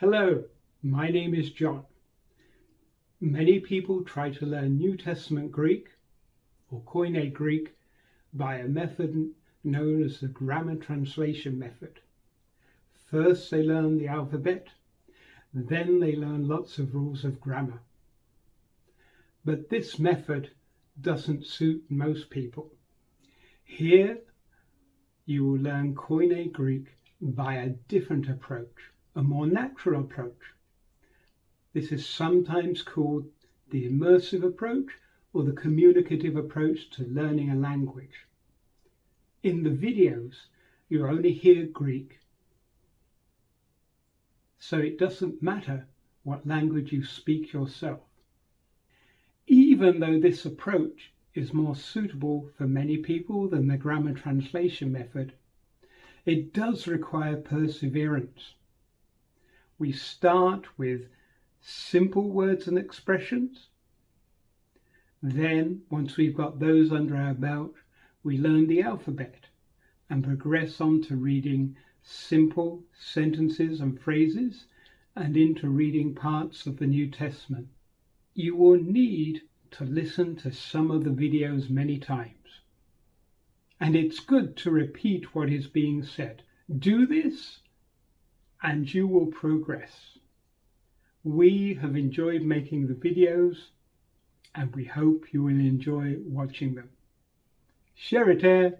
Hello, my name is John. Many people try to learn New Testament Greek or Koine Greek by a method known as the grammar translation method. First they learn the alphabet, then they learn lots of rules of grammar. But this method doesn't suit most people. Here you will learn Koine Greek by a different approach a more natural approach. This is sometimes called the immersive approach or the communicative approach to learning a language. In the videos, you only hear Greek, so it doesn't matter what language you speak yourself. Even though this approach is more suitable for many people than the grammar translation method, it does require perseverance we start with simple words and expressions. Then, once we've got those under our belt, we learn the alphabet and progress on to reading simple sentences and phrases and into reading parts of the New Testament. You will need to listen to some of the videos many times. And it's good to repeat what is being said. Do this and you will progress. We have enjoyed making the videos and we hope you will enjoy watching them. Share it, eh?